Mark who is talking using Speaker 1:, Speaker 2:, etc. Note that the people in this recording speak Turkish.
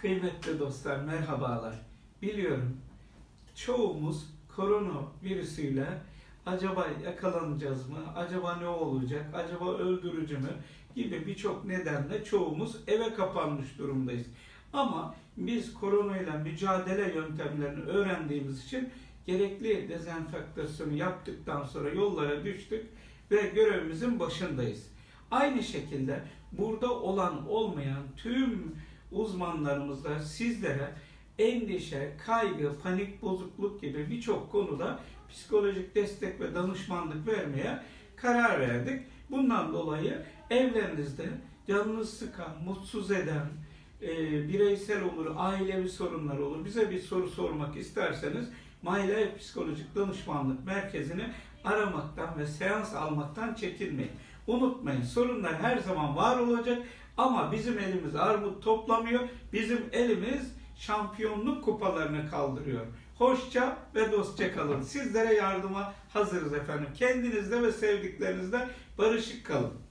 Speaker 1: Kıymetli dostlar merhabalar. Biliyorum çoğumuz korona virüsüyle acaba yakalanacağız mı? Acaba ne olacak? Acaba öldürücü mü? Gibi birçok nedenle çoğumuz eve kapanmış durumdayız. Ama biz koronayla mücadele yöntemlerini öğrendiğimiz için gerekli dezenfektasyonu yaptıktan sonra yollara düştük ve görevimizin başındayız. Aynı şekilde burada olan olmayan tüm uzmanlarımız da sizlere endişe, kaygı, panik bozukluk gibi birçok konuda psikolojik destek ve danışmanlık vermeye karar verdik. Bundan dolayı evlerinizde canınız sıkan, mutsuz eden, e, bireysel olur, ailevi sorunlar olur. Bize bir soru sormak isterseniz My Psikolojik Danışmanlık Merkezi'ni aramaktan ve seans almaktan çekinmeyin. Unutmayın sorunlar her zaman var olacak ama bizim elimiz armut toplamıyor. Bizim elimiz şampiyonluk kupalarını kaldırıyor. Hoşça ve dostça kalın. Sizlere yardıma hazırız efendim. Kendinizde ve sevdiklerinizde barışık kalın.